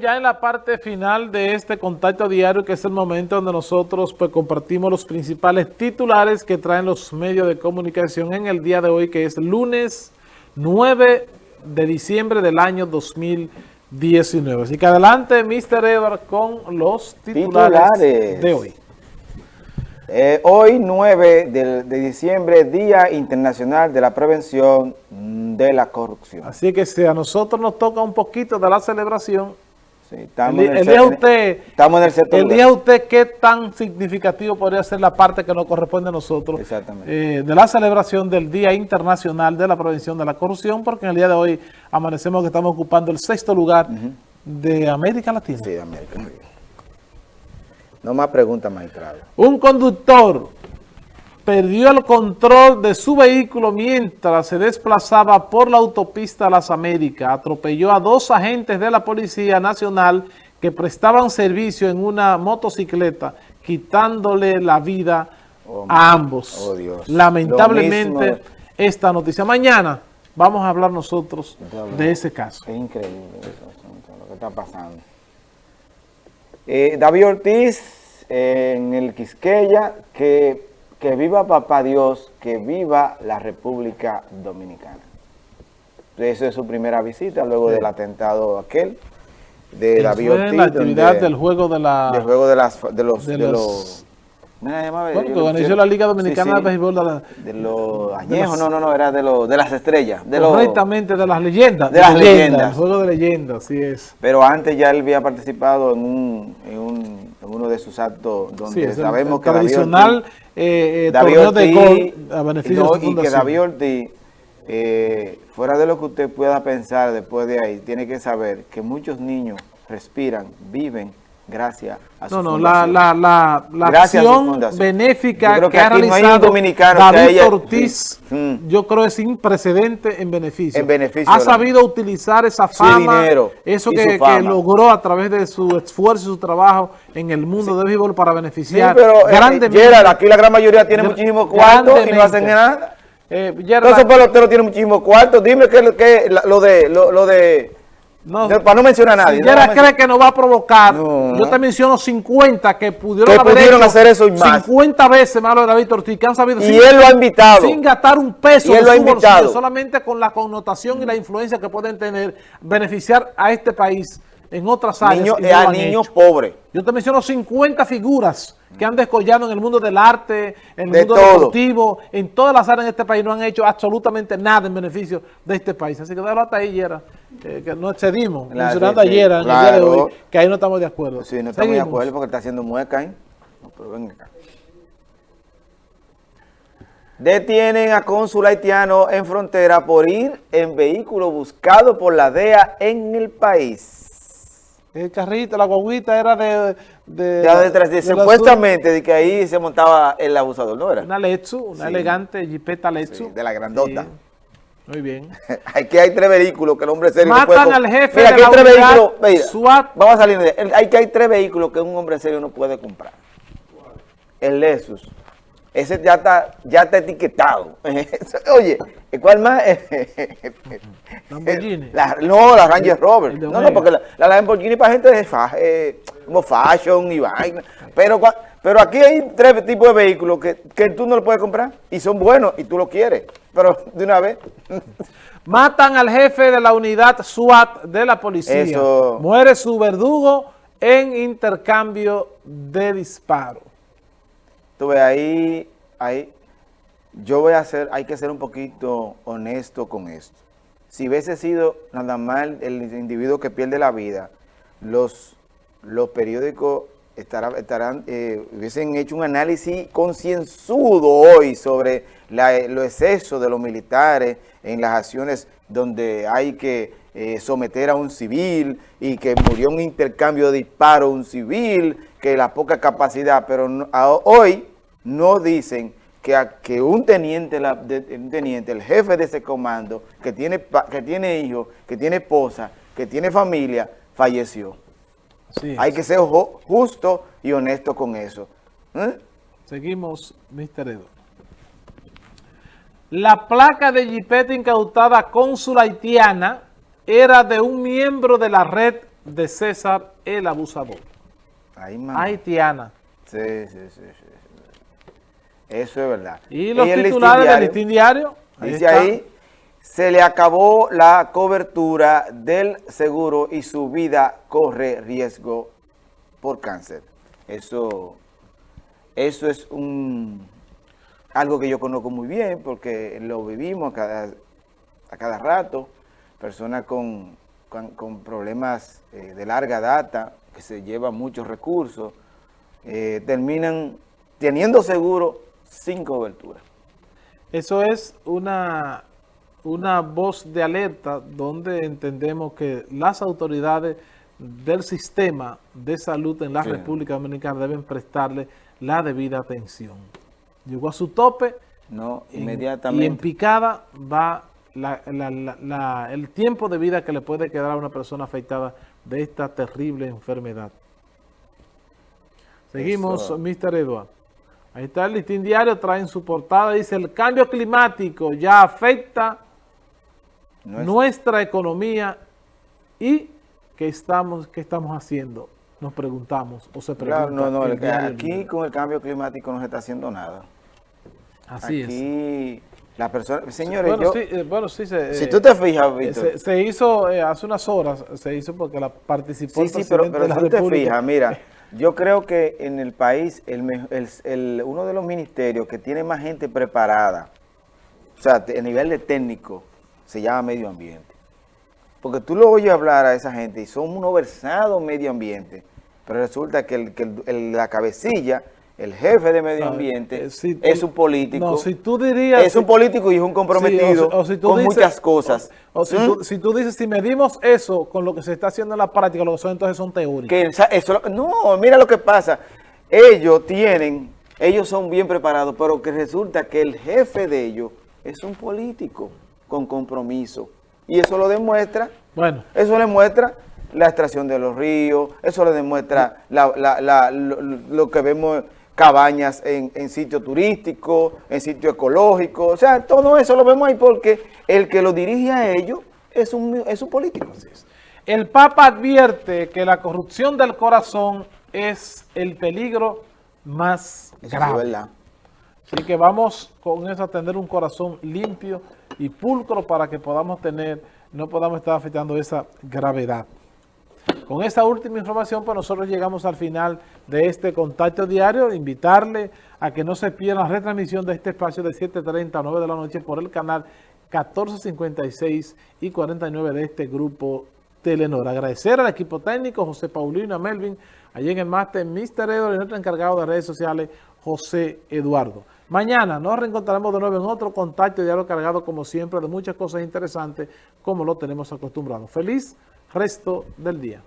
ya en la parte final de este contacto diario, que es el momento donde nosotros pues, compartimos los principales titulares que traen los medios de comunicación en el día de hoy, que es lunes 9 de diciembre del año 2019. Así que adelante, Mr. Edward, con los titulares, de hoy. Eh, hoy, 9 de, de, diciembre, Día Internacional de la Prevención de la Corrupción. Así que si a nosotros nos toca un poquito de la celebración, sí, estamos el, el, día usted, estamos en el sector. El día usted, ¿qué tan significativo podría ser la parte que nos corresponde a nosotros? Exactamente. Eh, de la celebración del Día Internacional de la Prevención de la Corrupción, porque en el día de hoy amanecemos que estamos ocupando el sexto lugar uh -huh. de América Latina. Sí, de América Latina. No más preguntas, magistrado. Un conductor perdió el control de su vehículo mientras se desplazaba por la autopista Las Américas. Atropelló a dos agentes de la Policía Nacional que prestaban servicio en una motocicleta, quitándole la vida oh, a ambos. Oh, Dios. Lamentablemente, esta noticia. Mañana vamos a hablar nosotros de ese caso. Es increíble eso, lo que está pasando. Eh, David Ortiz eh, en el Quisqueya, que, que viva papá Dios, que viva la República Dominicana. Esa es su primera visita luego sí. del atentado aquel de Ortiz. la actividad del juego de la... Del juego de, las, de los... De de los, los Mira, bueno, que organizó la Liga Dominicana sí, sí. de Béisbol. De, la, de los añejos, no, no, no, era de, lo, de las estrellas. De correctamente, los, de las leyendas. De, de las leyendas. leyendas. El juego de leyendas, así es. Pero antes ya él había participado en, un, en, un, en uno de sus actos donde sí, sabemos el, que tradicional David Ortiz, eh, eh, David Ortiz, de gol a beneficio no, de su Y que David Ortiz, eh, fuera de lo que usted pueda pensar después de ahí, tiene que saber que muchos niños respiran, viven gracias a su No, no, fundación. la, la, la, la acción benéfica que, que ha realizado no David Ortiz, sí. yo creo es sin precedente en beneficio. En beneficio ha sabido la... utilizar esa fama, dinero eso que, fama. que, logró a través de su esfuerzo y su trabajo en el mundo sí. del béisbol para beneficiar sí, pero, eh. Gerard, aquí la gran mayoría tiene muchísimo cuarto y no hacen nada. Eh, Gerard, Entonces, peloteros tiene muchísimo cuarto. Dime que, que lo de... Lo, lo de no, para no mencionar a nadie. Si no cree que nos va a provocar, no. yo te menciono 50 que pudieron, que haber pudieron hacer eso y más. 50 veces más lo de David Ortiz, que han sabido y sin, él lo ha invitado. sin gastar un peso y él lo ha invitado. Bolsillo, solamente con la connotación mm. y la influencia que pueden tener, beneficiar a este país en otras áreas. Niño, no a niños pobres. Yo te menciono 50 figuras que han descollado en el mundo del arte, en el de mundo todo. deportivo, en todas las áreas en este país, no han hecho absolutamente nada en beneficio de este país. Así que déjalo hasta ahí, Yera, que, que no excedimos, claro, mencionando sí, ayer, en el día de hoy, que ahí no estamos de acuerdo. Sí, no estamos Seguimos. de acuerdo porque está haciendo mueca, ¿eh? No, pero ven acá. Detienen a cónsul haitiano en frontera por ir en vehículo buscado por la DEA en el país. El carrito, la guaguita era de... de, ya detrás de, de supuestamente de que ahí se montaba el abusador, ¿no era? Una Letsu, una sí. elegante jipeta Letsu. Sí, de la grandota. Muy bien. aquí hay tres vehículos que el hombre serio Matan no puede... al jefe mira, de la tres vehículos, mira, SWAT. Vamos a salir de hay que hay tres vehículos que un hombre serio no puede comprar. El Lexus. Ese ya está, ya está etiquetado. Oye, ¿cuál más? Lamborghini. La, no, la Ranger Rover. No, no, porque la, la Lamborghini para gente fa, eh, como fashion y vaina. Pero, pero aquí hay tres tipos de vehículos que, que tú no lo puedes comprar y son buenos y tú lo quieres. Pero de una vez. Matan al jefe de la unidad SWAT de la policía. Eso. Muere su verdugo en intercambio de disparos. Tuve ahí, ahí, yo voy a hacer, hay que ser un poquito honesto con esto. Si hubiese sido nada más el individuo que pierde la vida, los, los periódicos estarán, estarán eh, hubiesen hecho un análisis concienzudo hoy sobre la, los excesos de los militares en las acciones donde hay que eh, someter a un civil y que murió un intercambio de disparos un civil, que la poca capacidad, pero no, hoy no dicen que, a, que un, teniente, la, de, un teniente, el jefe de ese comando, que tiene, que tiene hijos, que tiene esposa, que tiene familia, falleció. Sí. Hay que ser justo y honesto con eso. ¿Eh? Seguimos, Mr. Edo. La placa de jipeta incautada cónsul haitiana era de un miembro de la red de César el abusador. Haitiana. Sí, sí, sí, sí, Eso es verdad. Y los titulares del listín diario. dice ahí, se le acabó la cobertura del seguro y su vida corre riesgo por cáncer. Eso, eso es un algo que yo conozco muy bien porque lo vivimos a cada, a cada rato. Personas con, con, problemas eh, de larga data, que se llevan muchos recursos, eh, terminan teniendo seguro sin cobertura. Eso es una, una voz de alerta donde entendemos que las autoridades del sistema de salud en la República Dominicana deben prestarle la debida atención. Llegó a su tope. No, inmediatamente. y en picada va el tiempo de vida que le puede quedar a una persona afectada de esta terrible enfermedad. Seguimos, Mr. Edward. Ahí está el listín diario, traen su portada, dice el cambio climático ya afecta nuestra, economía y ¿qué estamos, qué estamos haciendo? Nos preguntamos o se pregunta. no, no, aquí con el cambio climático no se está haciendo nada. Así aquí, La persona, señores, bueno, sí, eh, bueno, sí se, si tú te fijas, eh, Víctor. Se, hizo eh, hace unas horas, se hizo porque la participó Sí, sí, pero, pero si tú te fijas, mira, yo creo que en el país, uno de los ministerios que tiene más gente preparada, o sea, a nivel de técnico, se llama medio ambiente. Porque tú lo oyes hablar a esa gente y son unos versados medio ambiente, pero resulta que, la cabecilla el jefe de medio ambiente eh, es un político. No, si tú dirías... Es un político y es un comprometido con muchas cosas. O, ¿Mm? si, tú, dices, si medimos eso con lo que se está haciendo en la práctica, lo que son entonces son teóricos. no, mira lo que pasa. Ellos tienen, ellos son bien preparados, pero que resulta que el jefe de ellos es un político con compromiso. Y eso lo demuestra. Bueno. Eso le muestra la extracción de los ríos, eso le demuestra lo que vemos cabañas en, en sitios turísticos, en sitios ecológicos, o sea, todo eso lo vemos ahí porque el que lo dirige a ellos es un, es un político. El Papa advierte que la corrupción del corazón es el peligro más grave. Así que vamos con eso a tener un corazón limpio y pulcro para que podamos tener, no podamos estar afectando esa gravedad. Con esta última información, pues nosotros llegamos al final de este contacto diario. Invitarle a que no se pierda la retransmisión de este espacio de 7.30 a 9 de la noche por el canal 1456 y 49 de este grupo Telenor. Agradecer al equipo técnico, José Paulino, a Melvin, allí en el máster, Mr. Edward y nuestro encargado de redes sociales, José Eduardo. Mañana nos reencontraremos de nuevo en otro contacto diario cargado, como siempre, de muchas cosas interesantes, como lo tenemos acostumbrado. Feliz resto del día.